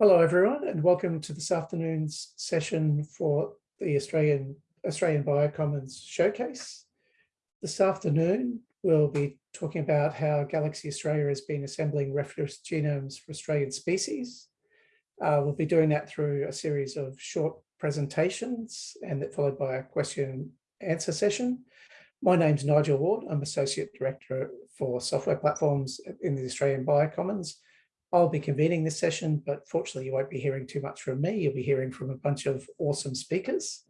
Hello everyone and welcome to this afternoon's session for the Australian Australian Biocommons Showcase. This afternoon we'll be talking about how Galaxy Australia has been assembling reference genomes for Australian species. Uh, we'll be doing that through a series of short presentations and that followed by a question and answer session. My name's Nigel Ward. I'm Associate Director for Software Platforms in the Australian Biocommons I'll be convening this session, but fortunately you won't be hearing too much from me. You'll be hearing from a bunch of awesome speakers.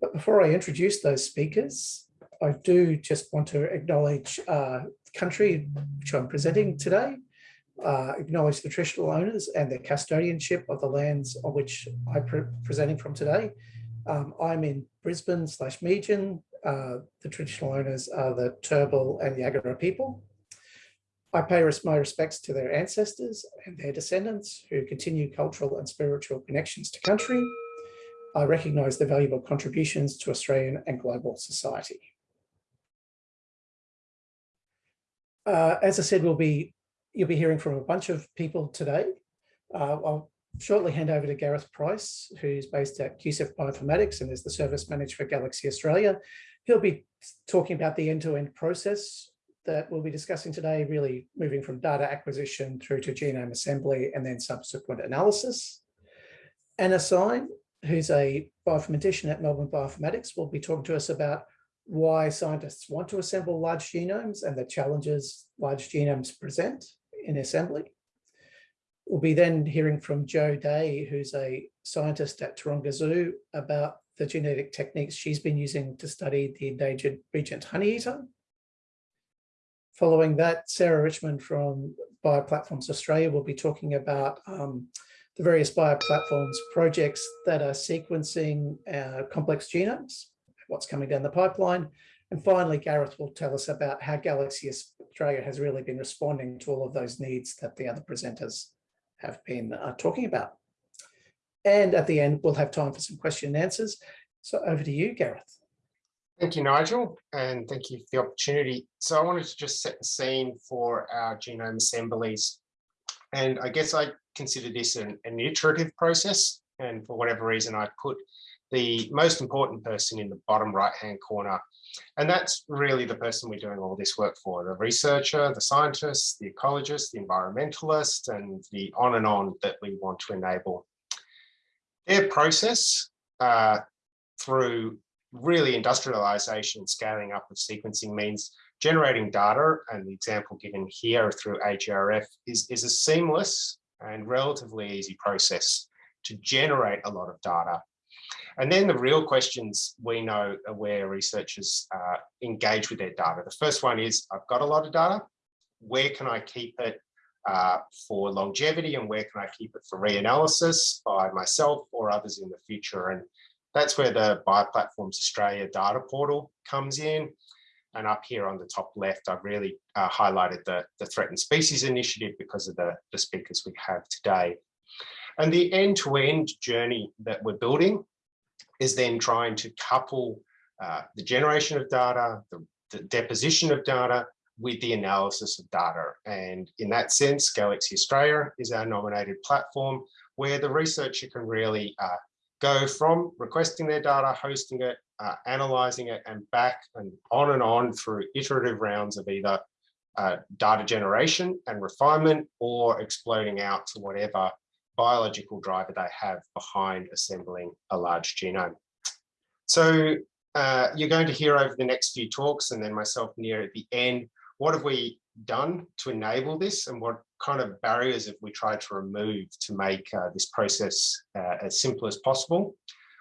But before I introduce those speakers, I do just want to acknowledge uh, the country which I'm presenting today, uh, acknowledge the traditional owners and the custodianship of the lands on which I'm pre presenting from today. Um, I'm in Brisbane slash Meanjin. Uh, the traditional owners are the Turrbal and Yagara people. I pay my respects to their ancestors and their descendants who continue cultural and spiritual connections to country. I recognise their valuable contributions to Australian and global society. Uh, as I said, we'll be you'll be hearing from a bunch of people today. Uh, I'll shortly hand over to Gareth Price, who's based at QCIF Bioinformatics and is the service manager for Galaxy Australia. He'll be talking about the end-to-end -end process that we'll be discussing today, really moving from data acquisition through to genome assembly and then subsequent analysis. Anna Syme, who's a bioinformatician at Melbourne Bioinformatics, will be talking to us about why scientists want to assemble large genomes and the challenges large genomes present in assembly. We'll be then hearing from Jo Day, who's a scientist at Taronga Zoo about the genetic techniques she's been using to study the endangered regent honeyeater. Following that, Sarah Richmond from Bioplatforms Australia will be talking about um, the various bioplatforms projects that are sequencing uh, complex genomes, what's coming down the pipeline. And finally, Gareth will tell us about how Galaxy Australia has really been responding to all of those needs that the other presenters have been uh, talking about. And at the end, we'll have time for some question and answers. So over to you, Gareth. Thank you, Nigel, and thank you for the opportunity. So I wanted to just set the scene for our genome assemblies. And I guess I consider this an, an iterative process. And for whatever reason, I put the most important person in the bottom right-hand corner. And that's really the person we're doing all this work for, the researcher, the scientist, the ecologist, the environmentalist, and the on and on that we want to enable. Their process uh, through really industrialization and scaling up of sequencing means generating data and the example given here through AGRF is, is a seamless and relatively easy process to generate a lot of data. And then the real questions we know are where researchers uh, engage with their data. The first one is, I've got a lot of data. Where can I keep it uh, for longevity and where can I keep it for reanalysis by myself or others in the future? And that's where the Bioplatforms Australia data portal comes in. And up here on the top left, I've really uh, highlighted the, the Threatened Species Initiative because of the, the speakers we have today. And the end-to-end -end journey that we're building is then trying to couple uh, the generation of data, the, the, deposition of data with the analysis of data. And in that sense, Galaxy Australia is our nominated platform where the researcher can really uh, go from requesting their data, hosting it, uh, analyzing it, and back and on and on through iterative rounds of either uh, data generation and refinement or exploding out to whatever biological driver they have behind assembling a large genome. So uh, you're going to hear over the next few talks and then myself near at the end, what have we done to enable this and what kind of barriers have we tried to remove to make uh, this process uh, as simple as possible.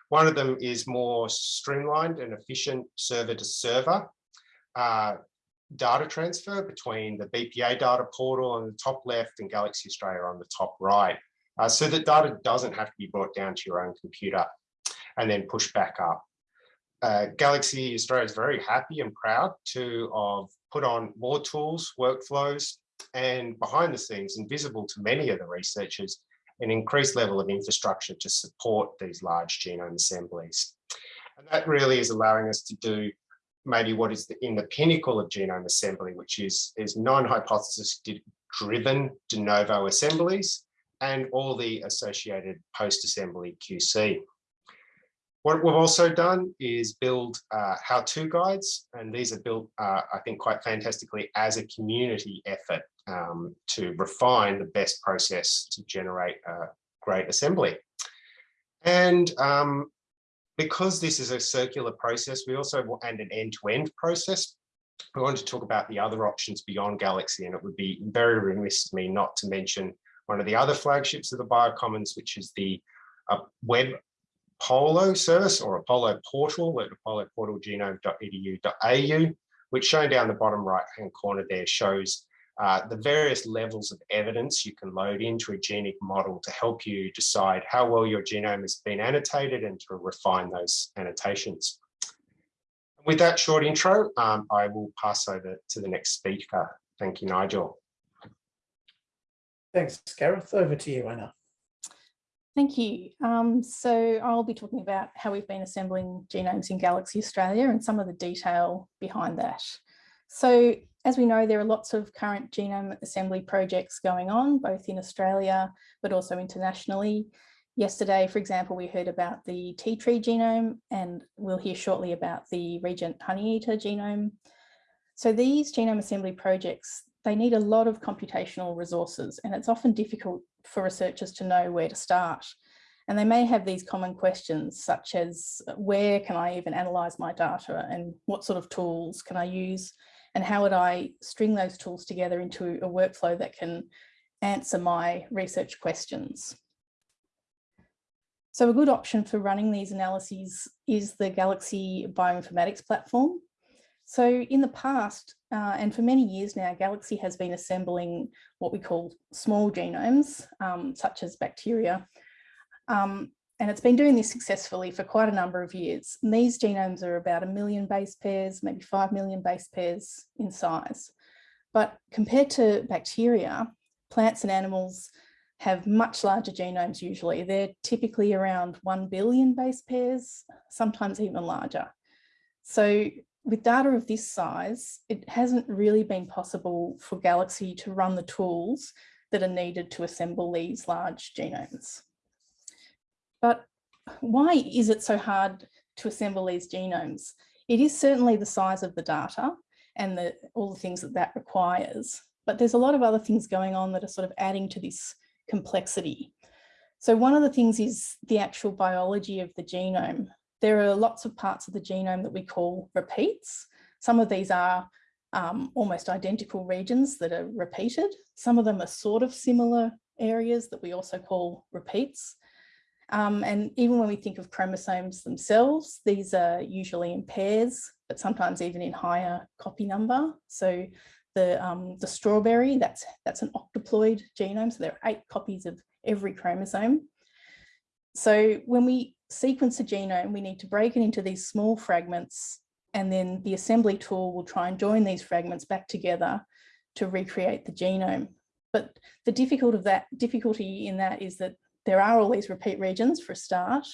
One of them is more streamlined and efficient server to server uh, data transfer between the BPA data portal on the top left and Galaxy Australia on the top right. Uh, so that data doesn't have to be brought down to your own computer and then pushed back up. Uh, Galaxy Australia is very happy and proud to have put on more tools, workflows, and behind the scenes, invisible to many of the researchers, an increased level of infrastructure to support these large genome assemblies. And that really is allowing us to do maybe what is the, in the pinnacle of genome assembly, which is, is non-hypothesis driven de novo assemblies and all the associated post-assembly QC. What we've also done is build uh, how-to guides, and these are built, uh, I think, quite fantastically as a community effort um, to refine the best process to generate a great assembly. And um, because this is a circular process, we also, and an end-to-end -end process, we want to talk about the other options beyond Galaxy, and it would be very remiss of me not to mention one of the other flagships of the Biocommons, which is the uh, web Apollo service or Apollo portal at apolloportalgenome.edu.au, which shown down the bottom right hand corner there shows uh, the various levels of evidence you can load into a genic model to help you decide how well your genome has been annotated and to refine those annotations. With that short intro, um, I will pass over to the next speaker. Thank you, Nigel. Thanks, Gareth. Over to you, Anna. Thank you. Um, so I'll be talking about how we've been assembling genomes in Galaxy Australia and some of the detail behind that. So as we know, there are lots of current genome assembly projects going on, both in Australia, but also internationally. Yesterday, for example, we heard about the tea tree genome, and we'll hear shortly about the regent honeyeater genome. So these genome assembly projects, they need a lot of computational resources, and it's often difficult for researchers to know where to start. And they may have these common questions such as where can I even analyze my data and what sort of tools can I use and how would I string those tools together into a workflow that can answer my research questions. So a good option for running these analyses is the Galaxy Bioinformatics platform. So in the past, uh, and for many years now, Galaxy has been assembling what we call small genomes, um, such as bacteria. Um, and it's been doing this successfully for quite a number of years. And these genomes are about a million base pairs, maybe 5 million base pairs in size. But compared to bacteria, plants and animals have much larger genomes usually. They're typically around 1 billion base pairs, sometimes even larger. So with data of this size, it hasn't really been possible for Galaxy to run the tools that are needed to assemble these large genomes. But why is it so hard to assemble these genomes? It is certainly the size of the data and the, all the things that that requires, but there's a lot of other things going on that are sort of adding to this complexity. So one of the things is the actual biology of the genome there are lots of parts of the genome that we call repeats. Some of these are um, almost identical regions that are repeated. Some of them are sort of similar areas that we also call repeats. Um, and even when we think of chromosomes themselves, these are usually in pairs, but sometimes even in higher copy number. So the, um, the strawberry, that's, that's an octoploid genome. So there are eight copies of every chromosome. So when we sequence a genome, we need to break it into these small fragments and then the assembly tool will try and join these fragments back together to recreate the genome. But the difficult of that, difficulty in that is that there are all these repeat regions for a start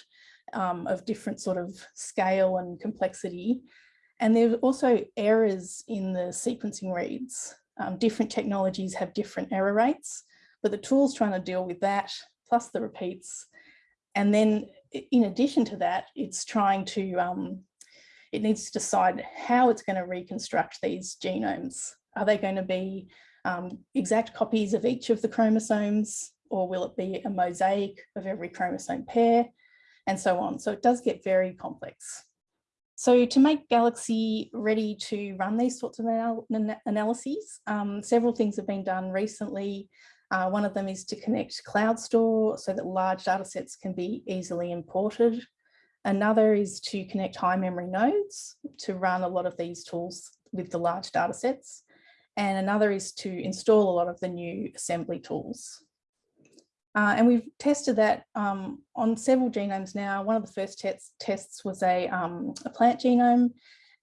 um, of different sort of scale and complexity. And there's also errors in the sequencing reads. Um, different technologies have different error rates, but the tool's trying to deal with that, plus the repeats. And then in addition to that, it's trying to, um, it needs to decide how it's going to reconstruct these genomes. Are they going to be um, exact copies of each of the chromosomes or will it be a mosaic of every chromosome pair and so on. So it does get very complex. So to make Galaxy ready to run these sorts of anal analyses, um, several things have been done recently uh, one of them is to connect Cloud Store so that large data sets can be easily imported. Another is to connect high memory nodes to run a lot of these tools with the large data sets. And another is to install a lot of the new assembly tools. Uh, and we've tested that um, on several genomes now. One of the first tests, tests was a, um, a plant genome,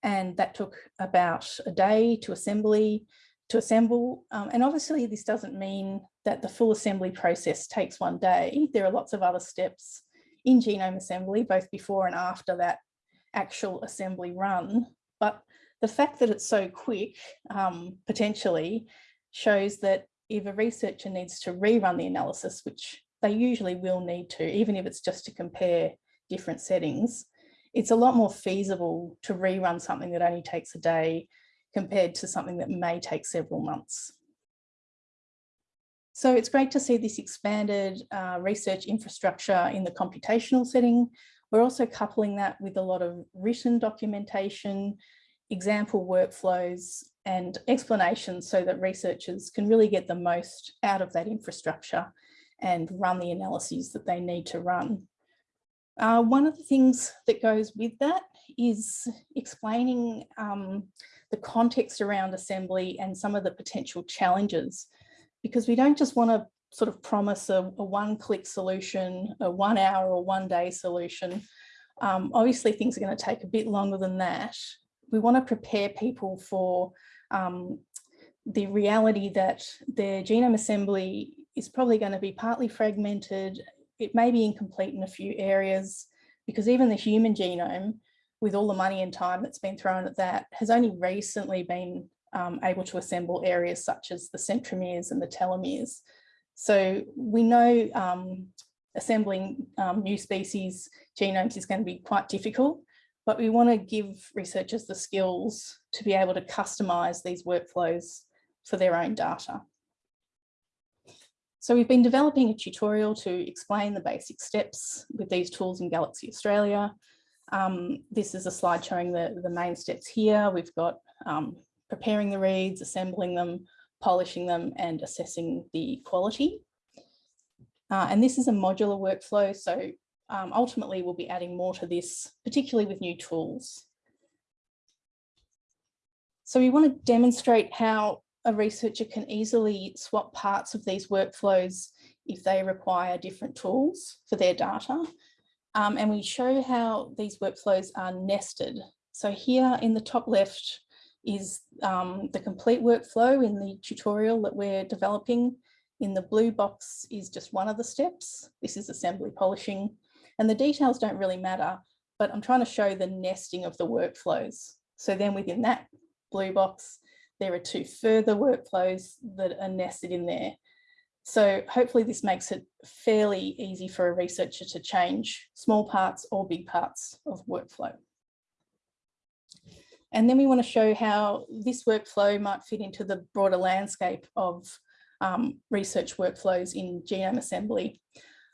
and that took about a day to assembly to assemble. Um, and obviously this doesn't mean that the full assembly process takes one day. There are lots of other steps in genome assembly, both before and after that actual assembly run. But the fact that it's so quick, um, potentially, shows that if a researcher needs to rerun the analysis, which they usually will need to, even if it's just to compare different settings, it's a lot more feasible to rerun something that only takes a day compared to something that may take several months. So it's great to see this expanded uh, research infrastructure in the computational setting. We're also coupling that with a lot of written documentation, example workflows and explanations so that researchers can really get the most out of that infrastructure and run the analyses that they need to run. Uh, one of the things that goes with that is explaining um, the context around assembly and some of the potential challenges, because we don't just want to sort of promise a, a one-click solution, a one hour or one day solution. Um, obviously, things are going to take a bit longer than that. We want to prepare people for um, the reality that their genome assembly is probably going to be partly fragmented. It may be incomplete in a few areas because even the human genome, with all the money and time that's been thrown at that, has only recently been um, able to assemble areas such as the centromeres and the telomeres. So we know um, assembling um, new species genomes is going to be quite difficult, but we want to give researchers the skills to be able to customize these workflows for their own data. So we've been developing a tutorial to explain the basic steps with these tools in Galaxy Australia. Um, this is a slide showing the, the main steps here. We've got um, preparing the reads, assembling them, polishing them and assessing the quality. Uh, and this is a modular workflow. So um, ultimately we'll be adding more to this, particularly with new tools. So we want to demonstrate how a researcher can easily swap parts of these workflows if they require different tools for their data. Um, and we show how these workflows are nested. So here in the top left is um, the complete workflow in the tutorial that we're developing. In the blue box is just one of the steps. This is assembly polishing and the details don't really matter, but I'm trying to show the nesting of the workflows. So then within that blue box, there are two further workflows that are nested in there. So hopefully this makes it fairly easy for a researcher to change small parts or big parts of workflow. And then we want to show how this workflow might fit into the broader landscape of um, research workflows in genome assembly.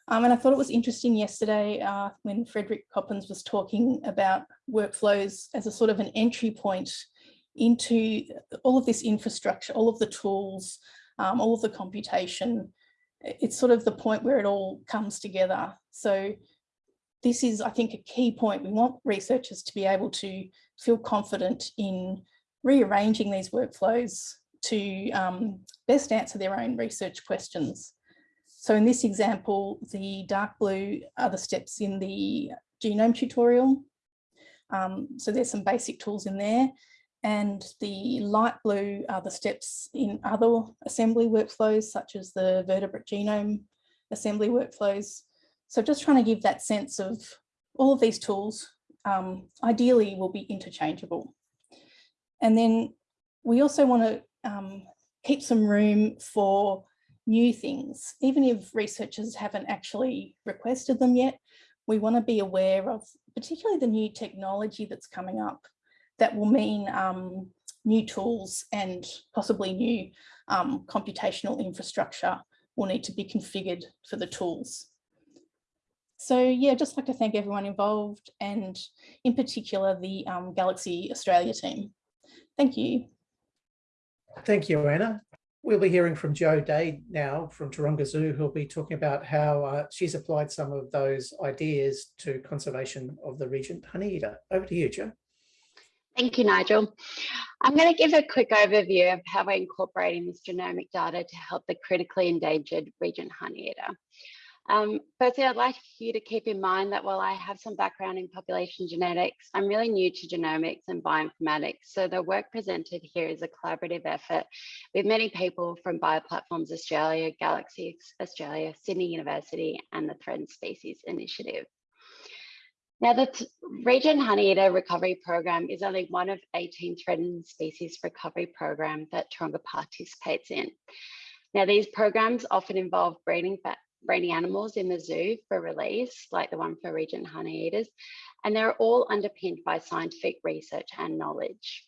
Um, and I thought it was interesting yesterday uh, when Frederik Coppens was talking about workflows as a sort of an entry point into all of this infrastructure, all of the tools, um, all of the computation. It's sort of the point where it all comes together. So this is, I think, a key point. We want researchers to be able to feel confident in rearranging these workflows to um, best answer their own research questions. So in this example, the dark blue are the steps in the genome tutorial. Um, so there's some basic tools in there. And the light blue are the steps in other assembly workflows, such as the vertebrate genome assembly workflows. So just trying to give that sense of all of these tools um, ideally will be interchangeable. And then we also want to um, keep some room for new things, even if researchers haven't actually requested them yet, we want to be aware of particularly the new technology that's coming up that will mean um, new tools and possibly new um, computational infrastructure will need to be configured for the tools. So yeah, just like to thank everyone involved and in particular the um, Galaxy Australia team. Thank you. Thank you, Anna. We'll be hearing from Jo Day now from Taronga Zoo, who'll be talking about how uh, she's applied some of those ideas to conservation of the regent honeyeater. Over to you, Jo. Thank you, Nigel. I'm going to give a quick overview of how we're incorporating this genomic data to help the critically endangered regent honeyeater. Um, firstly, I'd like you to keep in mind that while I have some background in population genetics, I'm really new to genomics and bioinformatics. So the work presented here is a collaborative effort with many people from Bioplatforms Australia, Galaxy Australia, Sydney University, and the Threatened Species Initiative. Now, the Regent Honeyeater Recovery Program is only one of 18 threatened species recovery program that Taronga participates in. Now, these programs often involve breeding, breeding animals in the zoo for release, like the one for Regent Honeyeaters, and they're all underpinned by scientific research and knowledge.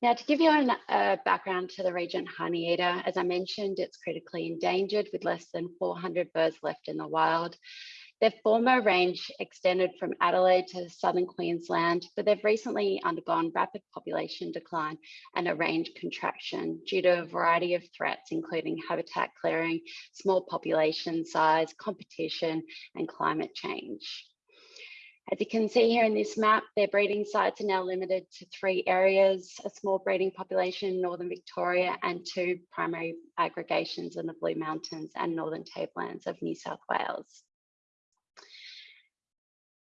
Now, to give you a background to the Regent Honeyeater, as I mentioned, it's critically endangered with less than 400 birds left in the wild. Their former range extended from Adelaide to southern Queensland, but they've recently undergone rapid population decline and a range contraction due to a variety of threats, including habitat clearing, small population size, competition, and climate change. As you can see here in this map, their breeding sites are now limited to three areas, a small breeding population in Northern Victoria and two primary aggregations in the Blue Mountains and Northern Tablelands of New South Wales.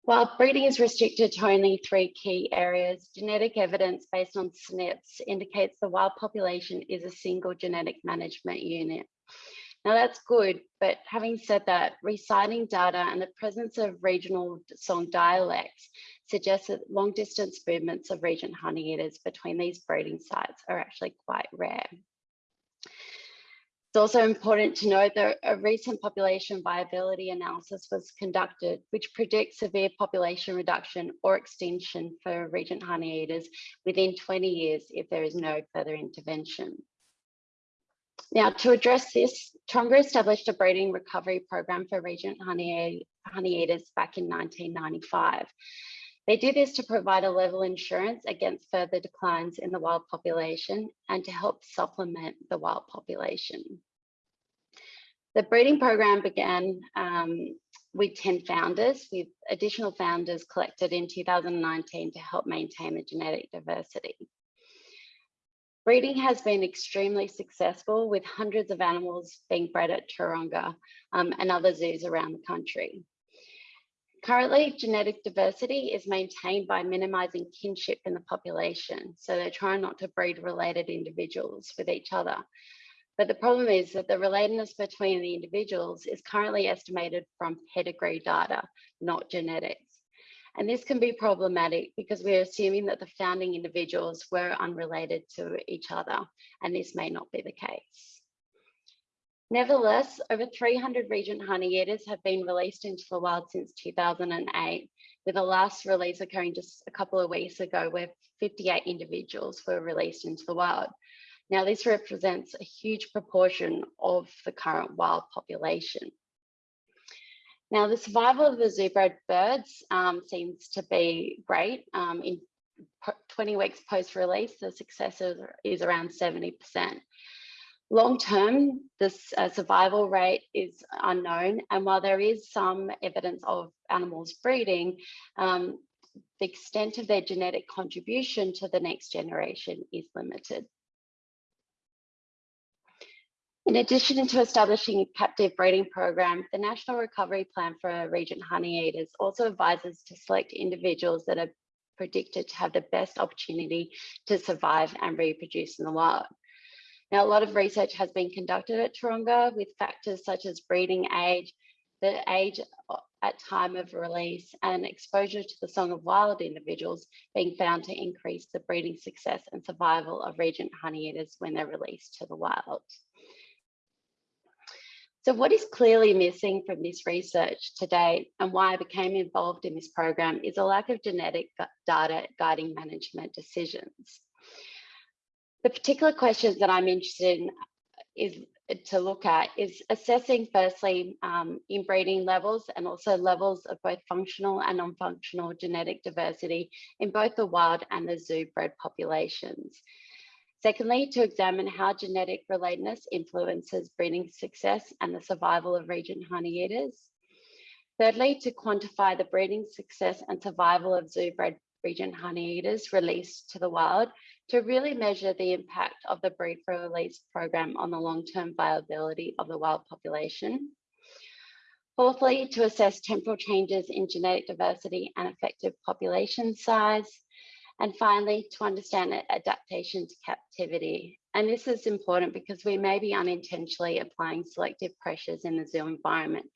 While breeding is restricted to only three key areas, genetic evidence based on SNPs indicates the wild population is a single genetic management unit. Now that's good, but having said that, resighting data and the presence of regional song dialects suggests that long distance movements of Regent honeyeaters between these breeding sites are actually quite rare. It's also important to note that a recent population viability analysis was conducted, which predicts severe population reduction or extinction for Regent honeyeaters within 20 years if there is no further intervention. Now, to address this, Taronga established a breeding recovery program for Regent honeyeaters back in 1995. They do this to provide a level insurance against further declines in the wild population and to help supplement the wild population. The breeding program began um, with 10 founders, with additional founders collected in 2019 to help maintain the genetic diversity. Breeding has been extremely successful with hundreds of animals being bred at Taronga um, and other zoos around the country. Currently, genetic diversity is maintained by minimising kinship in the population. So they're trying not to breed related individuals with each other. But the problem is that the relatedness between the individuals is currently estimated from pedigree data, not genetics. And this can be problematic because we're assuming that the founding individuals were unrelated to each other, and this may not be the case. Nevertheless, over 300 Regent honeyeaters have been released into the wild since 2008, with the last release occurring just a couple of weeks ago where 58 individuals were released into the wild. Now, this represents a huge proportion of the current wild population. Now, the survival of the zoo-bred birds um, seems to be great. Um, in 20 weeks post-release, the success is around 70%. Long term, this uh, survival rate is unknown. And while there is some evidence of animals breeding, um, the extent of their genetic contribution to the next generation is limited. In addition to establishing a captive breeding program, the National Recovery Plan for Regent Honeyeaters also advises to select individuals that are predicted to have the best opportunity to survive and reproduce in the wild. Now, a lot of research has been conducted at Taronga with factors such as breeding age, the age at time of release and exposure to the Song of Wild individuals being found to increase the breeding success and survival of Regent honeyeaters when they're released to the wild. So what is clearly missing from this research today and why I became involved in this program is a lack of genetic data guiding management decisions. The particular questions that I'm interested in is to look at is assessing firstly um, inbreeding levels and also levels of both functional and non-functional genetic diversity in both the wild and the zoo bred populations. Secondly, to examine how genetic relatedness influences breeding success and the survival of Regent honeyeaters. Thirdly, to quantify the breeding success and survival of zoo bred Regent honeyeaters released to the wild to really measure the impact of the breed for release program on the long-term viability of the wild population. Fourthly, to assess temporal changes in genetic diversity and effective population size. And finally, to understand adaptation to captivity. And this is important because we may be unintentionally applying selective pressures in the zoo environment,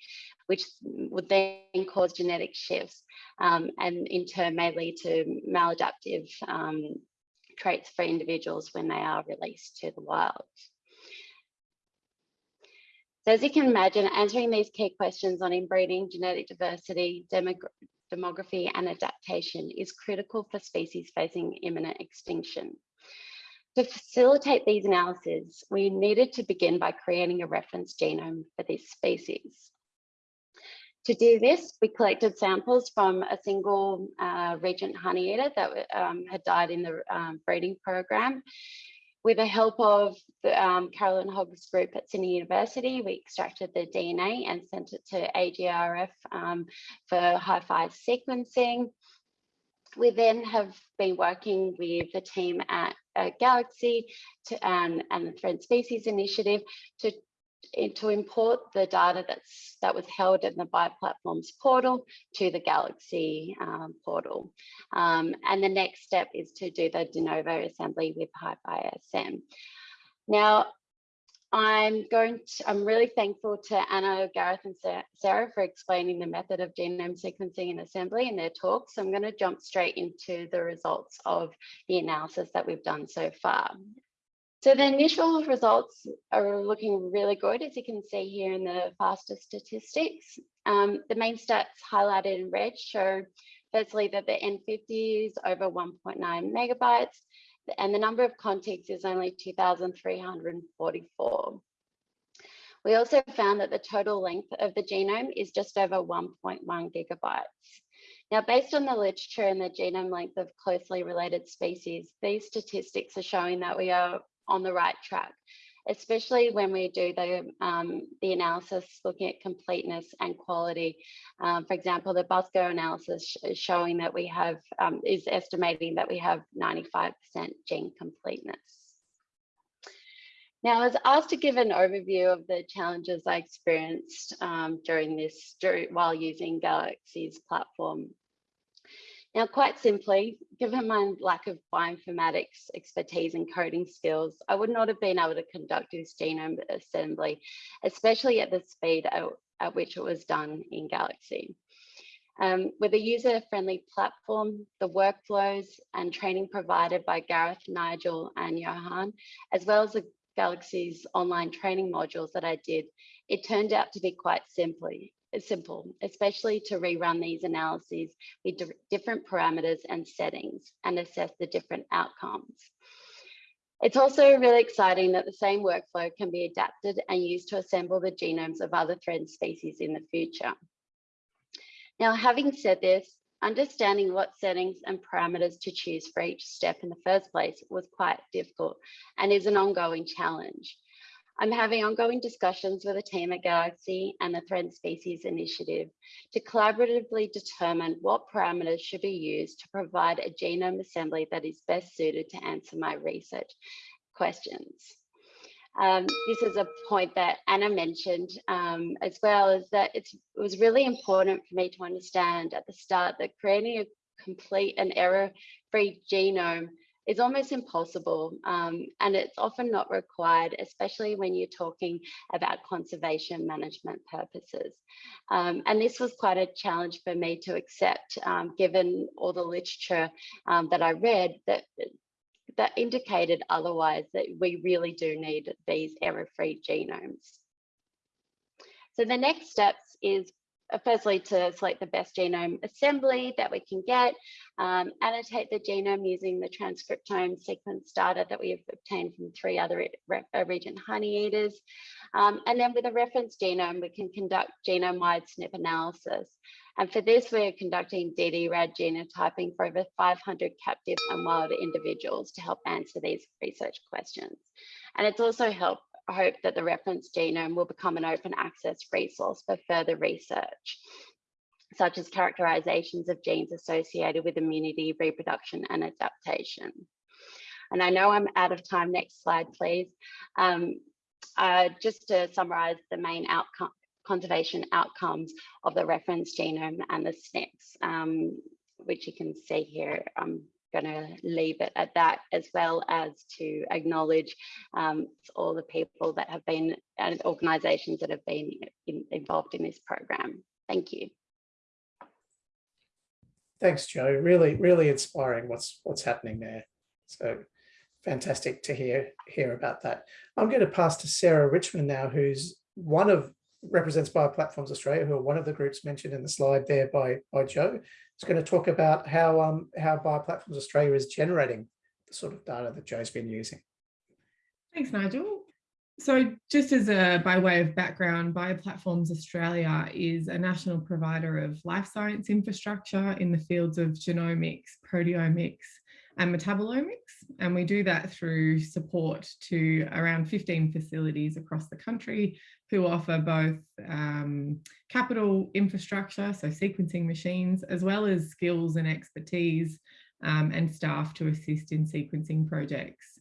which would then cause genetic shifts um, and in turn may lead to maladaptive um, traits for individuals when they are released to the wild. So as you can imagine, answering these key questions on inbreeding, genetic diversity, demography and adaptation is critical for species facing imminent extinction. To facilitate these analyses, we needed to begin by creating a reference genome for this species. To do this, we collected samples from a single uh, regent honeyeater that um, had died in the um, breeding program. With the help of the, um, Carolyn Hogg's group at Sydney University, we extracted the DNA and sent it to AGRF um, for HiFi sequencing. We then have been working with the team at uh, Galaxy to, um, and the Threatened Species Initiative to to import the data that's that was held in the bioplatforms portal to the Galaxy um, portal. Um, and the next step is to do the de novo assembly with HiFi Now, I'm going to, I'm really thankful to Anna, Gareth and Sarah for explaining the method of genome sequencing and assembly in their talks. So I'm going to jump straight into the results of the analysis that we've done so far. So the initial results are looking really good, as you can see here in the FASTA statistics. Um, the main stats highlighted in red show firstly that the N50 is over 1.9 megabytes and the number of contigs is only 2,344. We also found that the total length of the genome is just over 1.1 gigabytes. Now, based on the literature and the genome length of closely related species, these statistics are showing that we are on the right track, especially when we do the, um, the analysis looking at completeness and quality. Um, for example, the BUSCO analysis is showing that we have, um, is estimating that we have 95% gene completeness. Now, I was asked to give an overview of the challenges I experienced um, during this, during, while using Galaxy's platform now, quite simply, given my lack of bioinformatics expertise and coding skills, I would not have been able to conduct this genome assembly, especially at the speed at, at which it was done in Galaxy. Um, with a user-friendly platform, the workflows and training provided by Gareth, Nigel and Johan, as well as the Galaxy's online training modules that I did, it turned out to be quite simply, simple, especially to rerun these analyses with different parameters and settings and assess the different outcomes. It's also really exciting that the same workflow can be adapted and used to assemble the genomes of other thread species in the future. Now, having said this, understanding what settings and parameters to choose for each step in the first place was quite difficult and is an ongoing challenge. I'm having ongoing discussions with the team at Galaxy and the Threatened Species Initiative to collaboratively determine what parameters should be used to provide a genome assembly that is best suited to answer my research questions. Um, this is a point that Anna mentioned um, as well, is that it was really important for me to understand at the start that creating a complete and error-free genome is almost impossible um, and it's often not required, especially when you're talking about conservation management purposes. Um, and this was quite a challenge for me to accept, um, given all the literature um, that I read that that indicated otherwise that we really do need these error-free genomes. So the next steps is firstly to select the best genome assembly that we can get, um, annotate the genome using the transcriptome sequence data that we have obtained from three other uh, regent honeyeaters. Um, and then with a reference genome, we can conduct genome-wide SNP analysis. And for this, we're conducting ddRAD genotyping for over 500 captive and wild individuals to help answer these research questions. And it's also helped hope that the reference genome will become an open access resource for further research, such as characterizations of genes associated with immunity, reproduction, and adaptation. And I know I'm out of time. Next slide, please. Um, uh, just to summarize the main outcome, conservation outcomes of the reference genome and the SNPs, um, which you can see here. Um, going to leave it at that, as well as to acknowledge um, all the people that have been and organisations that have been in, involved in this program. Thank you. Thanks, Jo. Really, really inspiring what's what's happening there. So fantastic to hear hear about that. I'm going to pass to Sarah Richmond now, who's one of represents Bioplatforms Australia, who are one of the groups mentioned in the slide there by, by Jo, is going to talk about how, um, how Bioplatforms Australia is generating the sort of data that Jo's been using. Thanks, Nigel. So just as a by way of background, Bioplatforms Australia is a national provider of life science infrastructure in the fields of genomics, proteomics and metabolomics. And we do that through support to around 15 facilities across the country who offer both um, capital infrastructure, so sequencing machines, as well as skills and expertise um, and staff to assist in sequencing projects.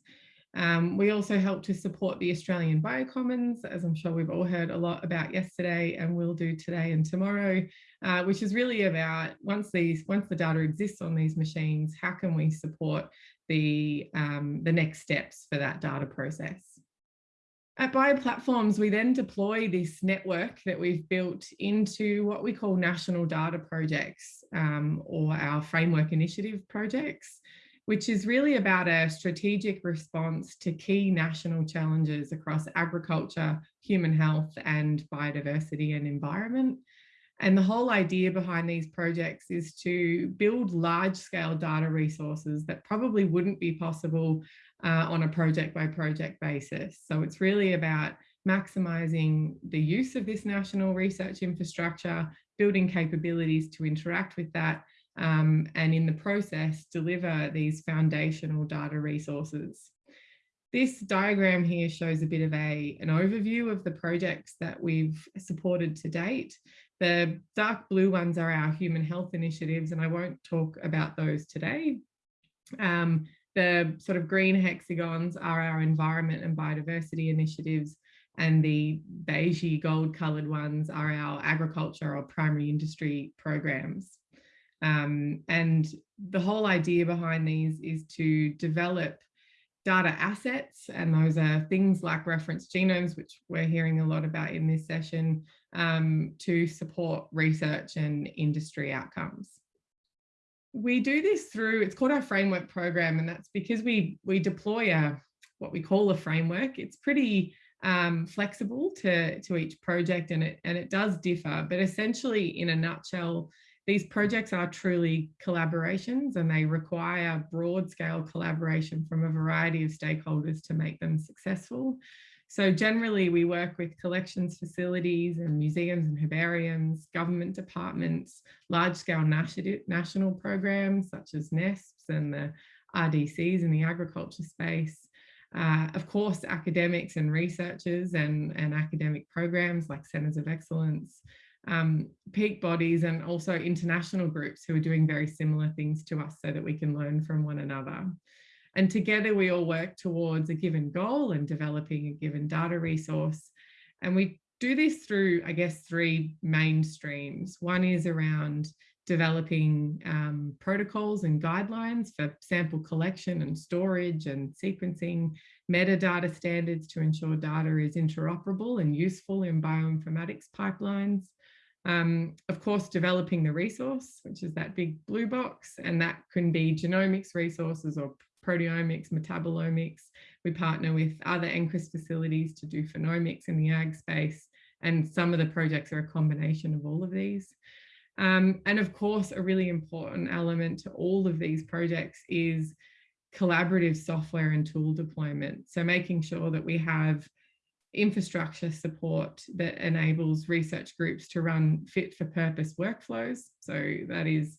Um, we also help to support the Australian Biocommons, as I'm sure we've all heard a lot about yesterday and will do today and tomorrow, uh, which is really about once these once the data exists on these machines, how can we support the, um, the next steps for that data process. At Bioplatforms, we then deploy this network that we've built into what we call national data projects um, or our framework initiative projects which is really about a strategic response to key national challenges across agriculture, human health and biodiversity and environment. And the whole idea behind these projects is to build large scale data resources that probably wouldn't be possible uh, on a project by project basis. So it's really about maximising the use of this national research infrastructure, building capabilities to interact with that um, and in the process deliver these foundational data resources. This diagram here shows a bit of a, an overview of the projects that we've supported to date. The dark blue ones are our human health initiatives, and I won't talk about those today. Um, the sort of green hexagons are our environment and biodiversity initiatives, and the beigey gold coloured ones are our agriculture or primary industry programs. Um, and the whole idea behind these is to develop data assets, and those are things like reference genomes, which we're hearing a lot about in this session, um, to support research and industry outcomes. We do this through, it's called our framework program, and that's because we, we deploy a, what we call a framework. It's pretty um, flexible to, to each project and it, and it does differ, but essentially in a nutshell, these projects are truly collaborations and they require broad scale collaboration from a variety of stakeholders to make them successful. So generally we work with collections facilities and museums and herbariums, government departments, large scale national programs such as NESPs and the RDCs in the agriculture space. Uh, of course, academics and researchers and, and academic programs like Centres of Excellence, um, peak bodies and also international groups who are doing very similar things to us so that we can learn from one another. And together we all work towards a given goal and developing a given data resource. And we do this through, I guess, three main streams. One is around developing um, protocols and guidelines for sample collection and storage and sequencing, metadata standards to ensure data is interoperable and useful in bioinformatics pipelines, um, of course, developing the resource, which is that big blue box, and that can be genomics resources or proteomics, metabolomics. We partner with other NCRIS facilities to do phenomics in the ag space, and some of the projects are a combination of all of these. Um, and of course, a really important element to all of these projects is collaborative software and tool deployment. So making sure that we have infrastructure support that enables research groups to run fit for purpose workflows. So that is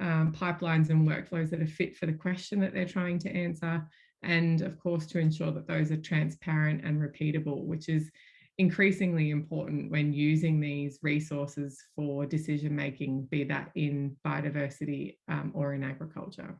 um, pipelines and workflows that are fit for the question that they're trying to answer. And of course, to ensure that those are transparent and repeatable, which is increasingly important when using these resources for decision making, be that in biodiversity um, or in agriculture.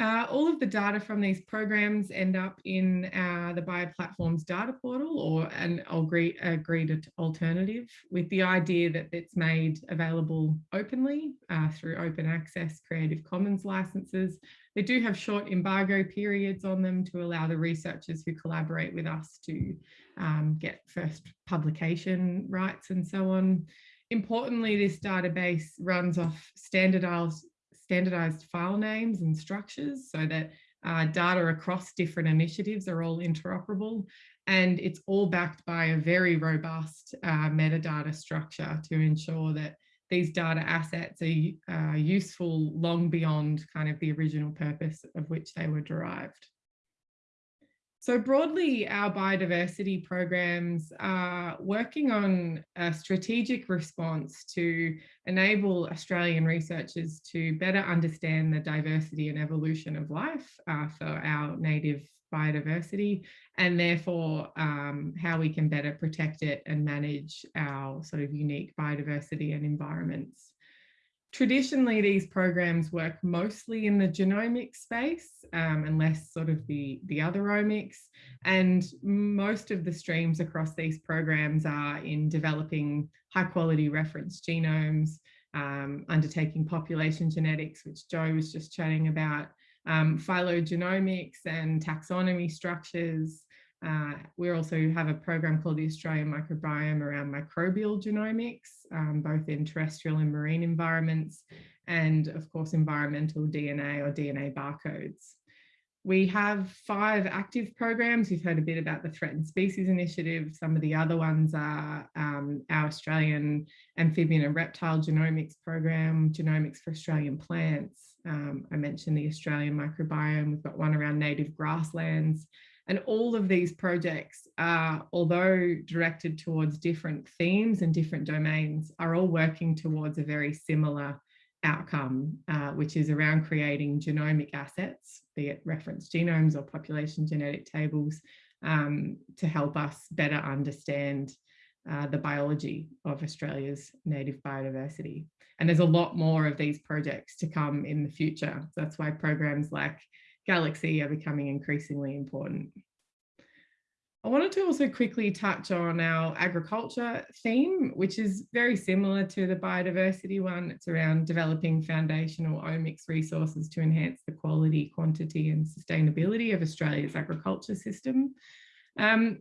Uh, all of the data from these programs end up in uh, the bioplatforms data portal or an agreed, alternative with the idea that it's made available openly uh, through open access Creative Commons licenses. They do have short embargo periods on them to allow the researchers who collaborate with us to um, get first publication rights and so on. Importantly, this database runs off standardized standardized file names and structures so that uh, data across different initiatives are all interoperable and it's all backed by a very robust uh, metadata structure to ensure that these data assets are uh, useful long beyond kind of the original purpose of which they were derived. So broadly, our biodiversity programs are working on a strategic response to enable Australian researchers to better understand the diversity and evolution of life uh, for our native biodiversity and therefore um, how we can better protect it and manage our sort of unique biodiversity and environments. Traditionally, these programs work mostly in the genomic space um, sort of the, the other omics. And most of the streams across these programs are in developing high quality reference genomes, um, undertaking population genetics, which Jo was just chatting about, um, phylogenomics and taxonomy structures. Uh, we also have a program called the Australian Microbiome around microbial genomics, um, both in terrestrial and marine environments, and of course, environmental DNA or DNA barcodes. We have five active programs. You've heard a bit about the Threatened Species Initiative. Some of the other ones are um, our Australian Amphibian and Reptile Genomics Program, Genomics for Australian Plants. Um, I mentioned the Australian microbiome. We've got one around native grasslands. And all of these projects are, although directed towards different themes and different domains, are all working towards a very similar outcome, uh, which is around creating genomic assets, be it reference genomes or population genetic tables, um, to help us better understand uh, the biology of Australia's native biodiversity. And there's a lot more of these projects to come in the future. So that's why programs like Galaxy are becoming increasingly important. I wanted to also quickly touch on our agriculture theme, which is very similar to the biodiversity one. It's around developing foundational omics resources to enhance the quality, quantity and sustainability of Australia's agriculture system. Um,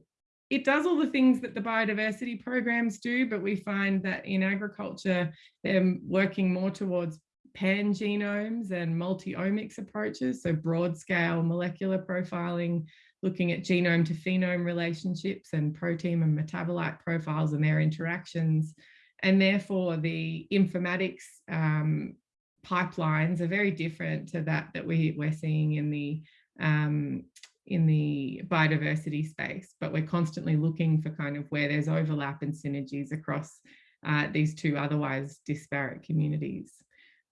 it does all the things that the biodiversity programs do, but we find that in agriculture, they're working more towards pangenomes and multi-omics approaches, so broad scale molecular profiling, looking at genome to phenome relationships and protein and metabolite profiles and their interactions. And therefore the informatics um, pipelines are very different to that that we, we're seeing in the um, in the biodiversity space, but we're constantly looking for kind of where there's overlap and synergies across uh, these two otherwise disparate communities.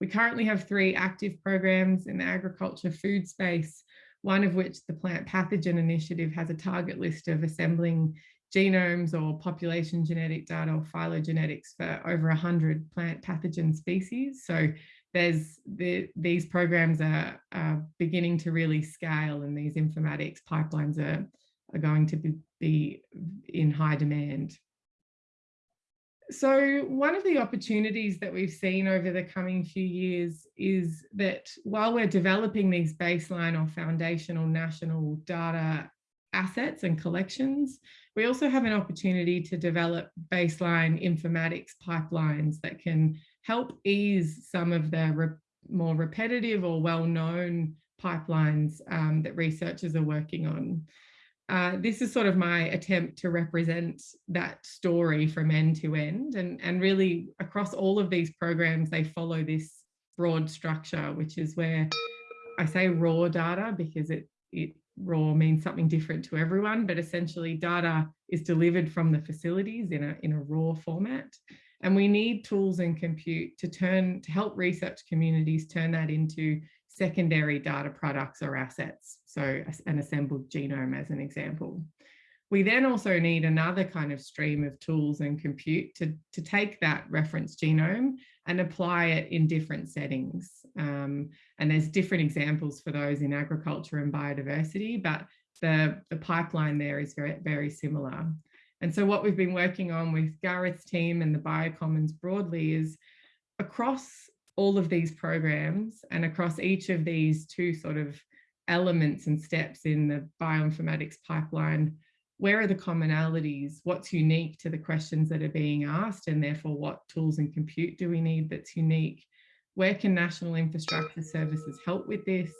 We currently have three active programs in the agriculture food space, one of which the Plant Pathogen Initiative has a target list of assembling genomes or population genetic data or phylogenetics for over 100 plant pathogen species. So there's the, these programs are, are, beginning to really scale and these informatics pipelines are, are going to be, be in high demand. So one of the opportunities that we've seen over the coming few years is that while we're developing these baseline or foundational national data assets and collections, we also have an opportunity to develop baseline informatics pipelines that can help ease some of the re more repetitive or well-known pipelines um, that researchers are working on. Uh, this is sort of my attempt to represent that story from end to end and, and really across all of these programs, they follow this broad structure, which is where I say raw data because it, it raw means something different to everyone, but essentially data is delivered from the facilities in a, in a raw format. And we need tools and compute to turn to help research communities turn that into secondary data products or assets. So an assembled genome as an example. We then also need another kind of stream of tools and compute to, to take that reference genome and apply it in different settings. Um, and there's different examples for those in agriculture and biodiversity, but the, the pipeline there is very, very similar. And so what we've been working on with Gareth's team and the Biocommons broadly is across all of these programs and across each of these two sort of elements and steps in the bioinformatics pipeline, where are the commonalities? What's unique to the questions that are being asked? And therefore, what tools and compute do we need that's unique? Where can national infrastructure services help with this?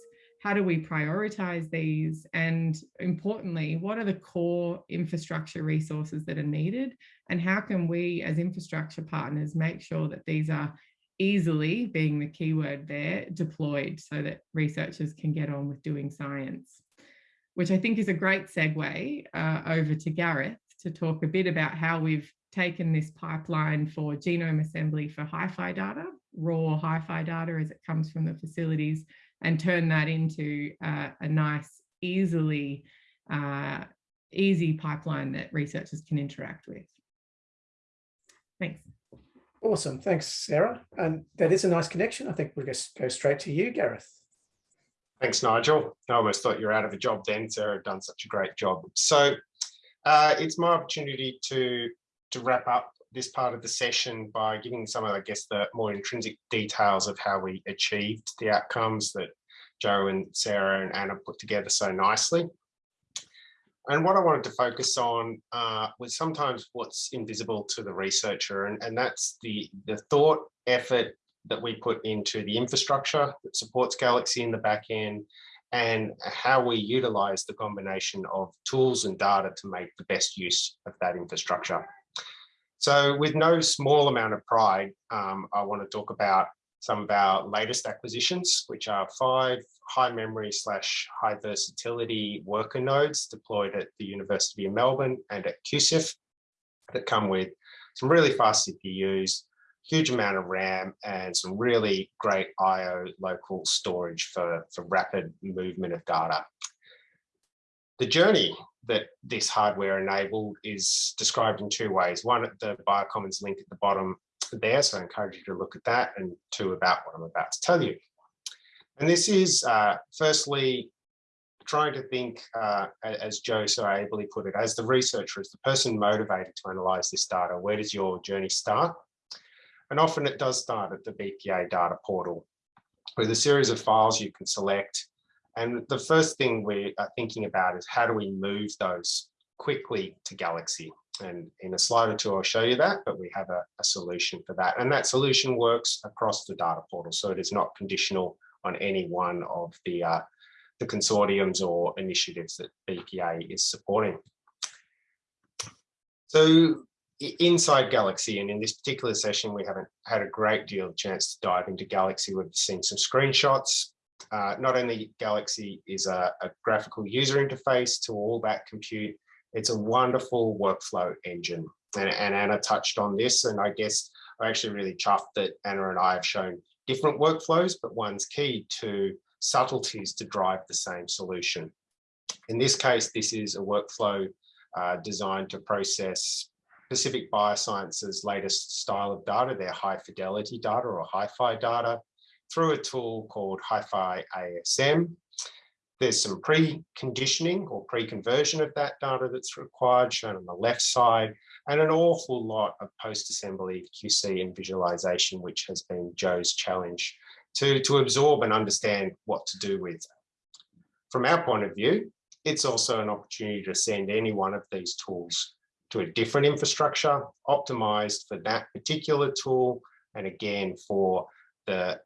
how do we prioritize these? And importantly, what are the core infrastructure resources that are needed? And how can we as infrastructure partners make sure that these are easily, being the keyword there, deployed so that researchers can get on with doing science? Which I think is a great segue uh, over to Gareth to talk a bit about how we've taken this pipeline for genome assembly for hi-fi data, raw hi-fi data as it comes from the facilities, and turn that into uh, a nice, easily, uh, easy pipeline that researchers can interact with. Thanks. Awesome. Thanks, Sarah. And that is a nice connection. I think we'll just go straight to you, Gareth. Thanks, Nigel. I almost thought you were out of a job then. Sarah done such a great job. So uh, it's my opportunity to, to wrap up this part of the session by giving some of, I guess, the more intrinsic details of how we achieved the outcomes that Jo and Sarah and Anna put together so nicely. And what I wanted to focus on uh, was sometimes what's invisible to the researcher, and, and that's the, the thought, effort that we put into the infrastructure that supports Galaxy in the back end, and how we utilize the combination of tools and data to make the best use of that infrastructure. So with no small amount of pride, um, I want to talk about some of our latest acquisitions, which are five high memory slash high versatility worker nodes deployed at the University of Melbourne and at QCIF that come with some really fast CPUs, huge amount of RAM and some really great IO local storage for, for rapid movement of data. The journey that this hardware enabled is described in two ways. One, at the Biocommons link at the bottom there, so I encourage you to look at that, and two, about what I'm about to tell you. And this is uh, firstly trying to think, uh, as Jo so ably put it, as the researcher, as the person motivated to analyze this data, where does your journey start? And often it does start at the BPA data portal with a series of files you can select and the first thing we are thinking about is how do we move those quickly to Galaxy? And in a slide or two, I'll show you that, but we have a, a solution for that. And that solution works across the data portal. So it is not conditional on any one of the, uh, the consortiums or initiatives that BPA is supporting. So inside Galaxy, and in this particular session, we haven't had a great deal of chance to dive into Galaxy. We've seen some screenshots, uh, not only Galaxy is a, a, graphical user interface to all that compute, it's a wonderful workflow engine. And, and, Anna touched on this, and I guess I'm actually really chuffed that Anna and I have shown different workflows, but one's key to subtleties to drive the same solution. In this case, this is a workflow uh, designed to process Pacific Biosciences latest style of data, their high fidelity data or hi-fi data, through a tool called HiFi ASM. There's some pre-conditioning or pre-conversion of that data that's required, shown on the left side, and an awful lot of post-assembly QC and visualization, which has been Jo's challenge to, to absorb and understand what to do with. From our point of view, it's also an opportunity to send any one of these tools to a different infrastructure, optimized for that particular tool, and again, for the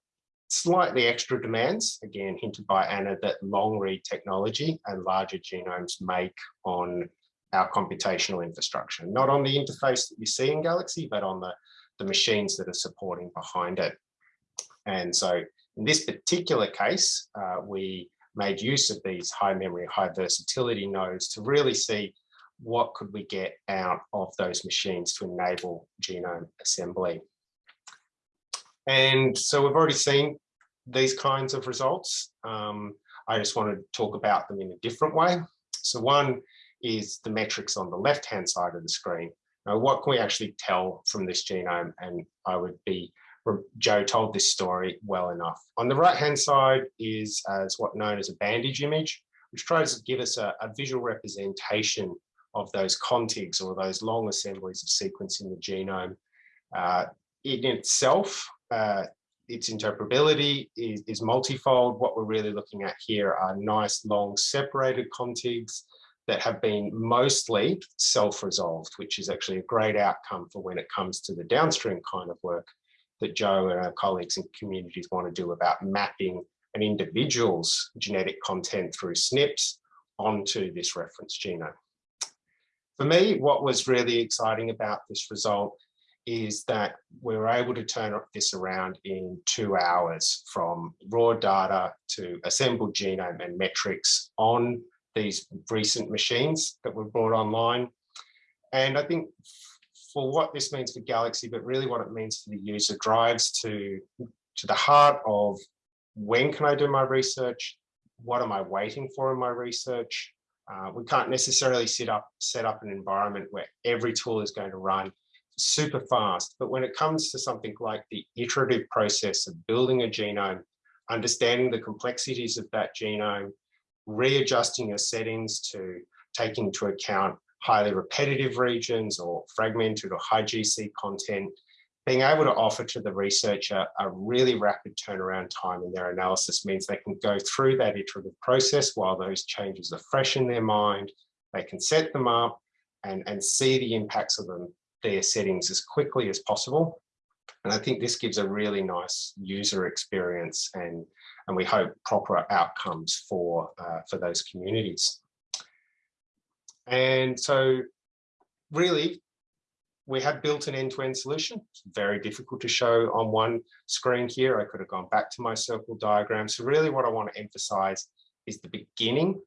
slightly extra demands, again hinted by Anna, that long read technology and larger genomes make on our computational infrastructure, not on the interface that you see in Galaxy, but on the, the machines that are supporting behind it. And so in this particular case, uh, we made use of these high memory, high versatility nodes to really see what could we get out of those machines to enable genome assembly. And so we've already seen these kinds of results. Um, I just want to talk about them in a different way. So one is the metrics on the left-hand side of the screen. Now, what can we actually tell from this genome? And I would be, Jo told this story well enough. On the right-hand side is as what known as a bandage image, which tries to give us a, a visual representation of those contigs or those long assemblies of sequence in the genome. Uh, in itself, uh, its interpretability is, is multifold. What we're really looking at here are nice, long, separated contigs that have been mostly self-resolved, which is actually a great outcome for when it comes to the downstream kind of work that Jo and our colleagues and communities want to do about mapping an individual's genetic content through SNPs onto this reference genome. For me, what was really exciting about this result is that we were able to turn this around in two hours from raw data to assembled genome and metrics on these recent machines that were brought online. And I think for what this means for Galaxy, but really what it means for the user drives to, to the heart of when can I do my research? What am I waiting for in my research? Uh, we can't necessarily set up, set up an environment where every tool is going to run super fast. But when it comes to something like the iterative process of building a genome, understanding the complexities of that genome, readjusting your settings to take into account highly repetitive regions or fragmented or high GC content, being able to offer to the researcher a really rapid turnaround time in their analysis means they can go through that iterative process while those changes are fresh in their mind, they can set them up and, and see the impacts of them, their settings as quickly as possible. And I think this gives a really nice user experience and, and we hope proper outcomes for, uh, for those communities. And so really, we have built an end-to-end solution. It's very difficult to show on one screen here. I could have gone back to my circle diagram. So really what I want to emphasize is the beginning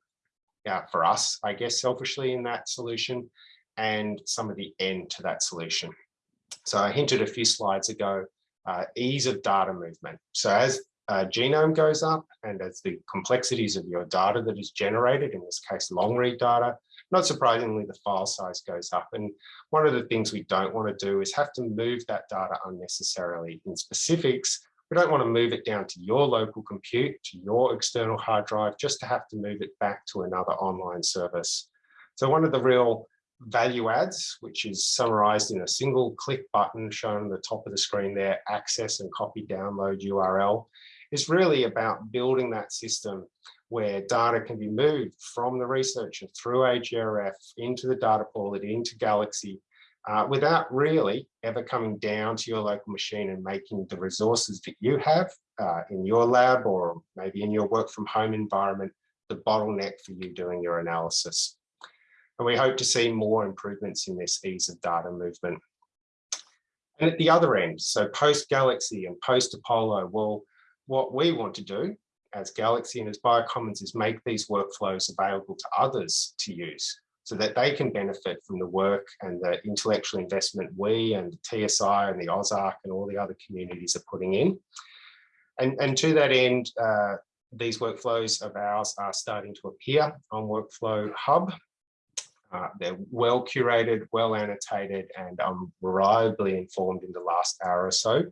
uh, for us, I guess, selfishly in that solution and some of the end to that solution. So I hinted a few slides ago, uh, ease of data movement. So as uh, genome goes up and as the complexities of your data that is generated, in this case, long read data, not surprisingly, the file size goes up. And one of the things we don't want to do is have to move that data unnecessarily. In specifics, we don't want to move it down to your local compute, to your external hard drive, just to have to move it back to another online service. So one of the real value adds, which is summarized in a single click button shown on the top of the screen there, access and copy download URL, is really about building that system where data can be moved from the researcher through AGRF into the data pool and into Galaxy uh, without really ever coming down to your local machine and making the resources that you have uh, in your lab or maybe in your work from home environment the bottleneck for you doing your analysis. And we hope to see more improvements in this ease of data movement. And at the other end, so post Galaxy and post Apollo, well, what we want to do as Galaxy and as Biocommons is make these workflows available to others to use so that they can benefit from the work and the intellectual investment we and the TSI and the AusARG and all the other communities are putting in. And, and to that end, uh, these workflows of ours are starting to appear on Workflow Hub. Uh, they're well curated, well annotated, and um, reliably informed in the last hour or so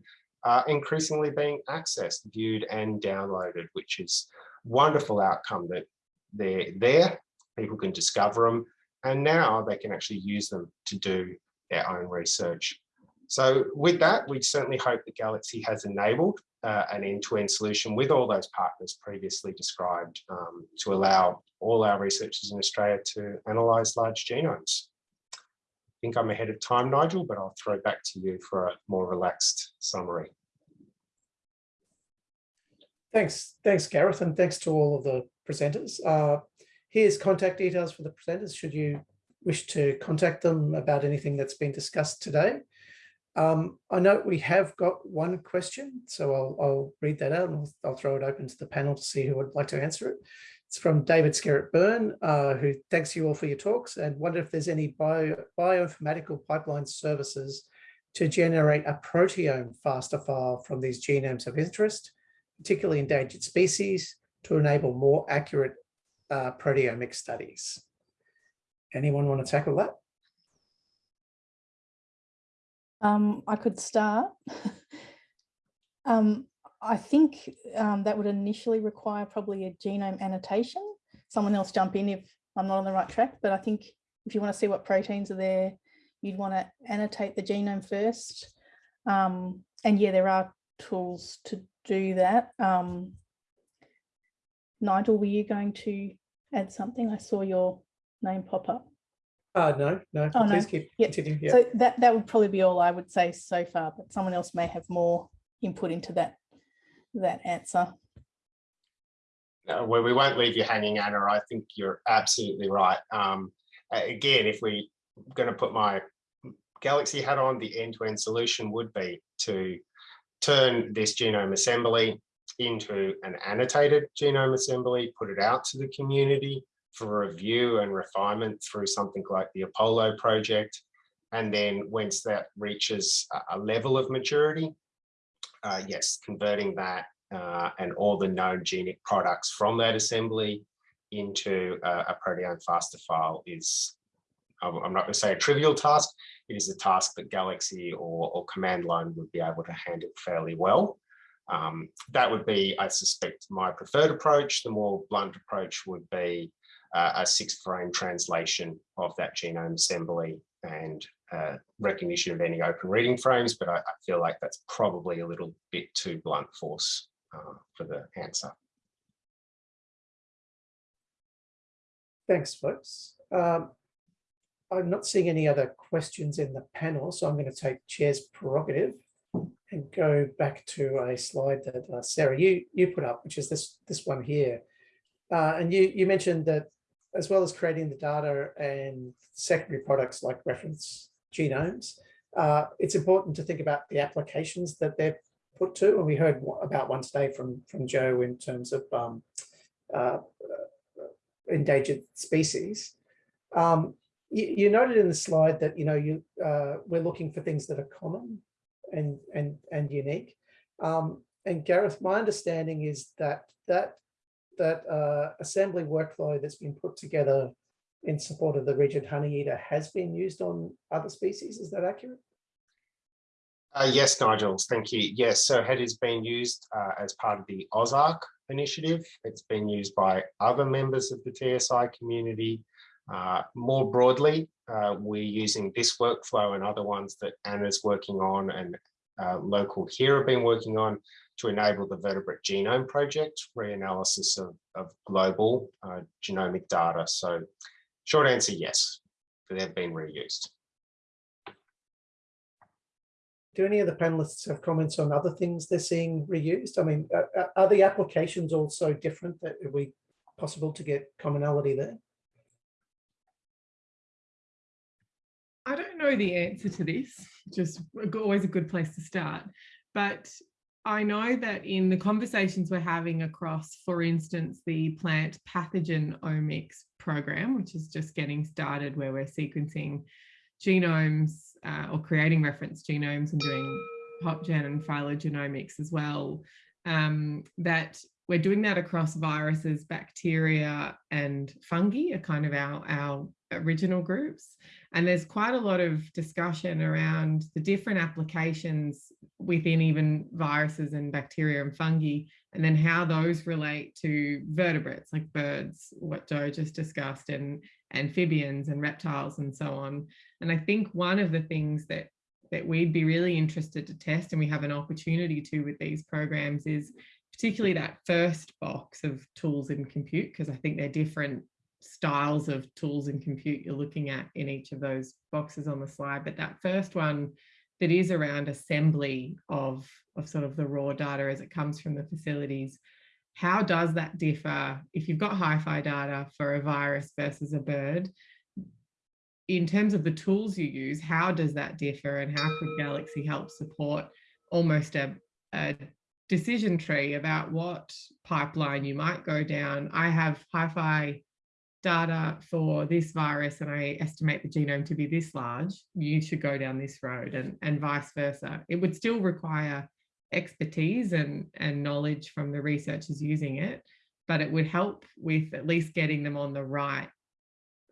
are increasingly being accessed, viewed and downloaded, which is wonderful outcome that they're there, people can discover them, and now they can actually use them to do their own research. So with that, we certainly hope that Galaxy has enabled uh, an end-to-end -end solution with all those partners previously described um, to allow all our researchers in Australia to analyse large genomes think I'm ahead of time, Nigel, but I'll throw back to you for a more relaxed summary. Thanks, thanks, Gareth, and thanks to all of the presenters. Uh, here's contact details for the presenters should you wish to contact them about anything that's been discussed today. Um, I know we have got one question, so I'll, I'll read that out and I'll, I'll, throw it open to the panel to see who would like to answer it. It's from David Skerrett-Byrne, uh, who thanks you all for your talks and wonder if there's any bio, bioinformatical pipeline services to generate a proteome FASTA file from these genomes of interest, particularly endangered species, to enable more accurate uh, proteomic studies. Anyone want to tackle that? Um, I could start. um, I think um, that would initially require probably a genome annotation. Someone else jump in if I'm not on the right track, but I think if you want to see what proteins are there, you'd want to annotate the genome first. Um, and yeah, there are tools to do that. Um, Nigel, were you going to add something? I saw your name pop up. Uh, no, no, oh, please no. keep yep. continue. Yeah. So that, that would probably be all I would say so far, but someone else may have more input into that that answer. Uh, well, we won't leave you hanging, Anna. I think you're absolutely right. Um, again, if we're going to put my Galaxy hat on, the end-to-end solution would be to turn this genome assembly into an annotated genome assembly, put it out to the community for review and refinement through something like the Apollo project. And then once that reaches a level of maturity, uh, yes, converting that uh, and all the known genic products from that assembly into a, a proteome FASTA file is, I'm I'm not going to say a trivial task. It is a task that Galaxy or, or command line would be able to handle fairly well. Um, that would be, I suspect, my preferred approach. The more blunt approach would be uh, a six frame translation of that genome assembly and uh, recognition of any open reading frames, but I, I feel like that's probably a little bit too blunt force uh, for the answer. Thanks, folks. Um, I'm not seeing any other questions in the panel, so I'm going to take chair's prerogative and go back to a slide that uh, Sarah, you, you put up, which is this, this one here. Uh, and you, you mentioned that as well as creating the data and secondary products like reference genomes, uh, it's important to think about the applications that they're put to. And we heard about one today from, from Jo in terms of um, uh, endangered species. Um, you, you noted in the slide that you know you uh, we're looking for things that are common and and and unique. Um, and Gareth, my understanding is that that that uh, assembly workflow that's been put together in support of the rigid honeyeater has been used on other species. Is that accurate? Uh, yes, Nigel, thank you. Yes, so HEAD is being used uh, as part of the AusARG initiative. It's been used by other members of the TSI community. Uh, more broadly, uh, we're using this workflow and other ones that Anna's working on and uh, local here have been working on to enable the vertebrate genome project, reanalysis of, of global uh, genomic data. So short answer, yes, they've been reused. Do any of the panelists have comments on other things they're seeing reused? I mean, uh, uh, are the applications also different that are we possible to get commonality there? I don't know the answer to this, just always a good place to start. But I know that in the conversations we're having across, for instance, the plant pathogen omics program, which is just getting started, where we're sequencing genomes uh, or creating reference genomes and doing PopGen and phylogenomics as well, um, that we're doing that across viruses, bacteria, and fungi are kind of our, our original groups. And there's quite a lot of discussion around the different applications within even viruses and bacteria and fungi, and then how those relate to vertebrates like birds, what Jo just discussed, and amphibians and reptiles and so on. And I think one of the things that that we'd be really interested to test and we have an opportunity to with these programs is particularly that first box of tools in compute, because I think they're different styles of tools and compute you're looking at in each of those boxes on the slide. But that first one that is around assembly of, of sort of the raw data as it comes from the facilities, how does that differ if you've got hi-fi data for a virus versus a bird? In terms of the tools you use, how does that differ and how could Galaxy help support almost a, a decision tree about what pipeline you might go down? I have hi-fi data for this virus and I estimate the genome to be this large, you should go down this road and, and vice versa. It would still require expertise and, and knowledge from the researchers using it, but it would help with at least getting them on the right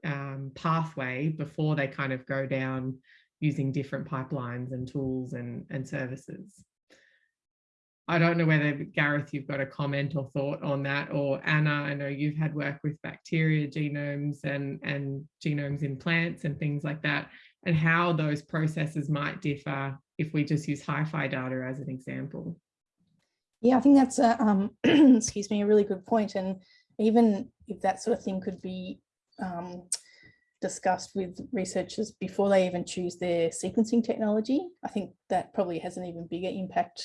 um, pathway before they kind of go down using different pipelines and tools and, and services. I don't know whether Gareth, you've got a comment or thought on that, or Anna, I know you've had work with bacteria genomes and, and genomes in plants and things like that, and how those processes might differ if we just use hi-fi data as an example. Yeah, I think that's a, um, excuse me, a really good point. And even if that sort of thing could be um, discussed with researchers before they even choose their sequencing technology, I think that probably has an even bigger impact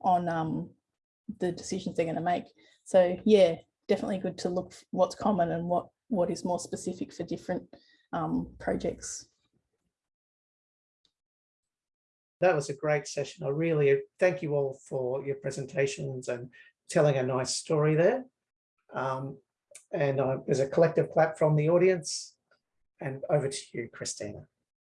on um, the decisions they're going to make. So yeah, definitely good to look what's common and what what is more specific for different um, projects. That was a great session. I really thank you all for your presentations and telling a nice story there. Um, and there's a collective clap from the audience. And over to you, Christina.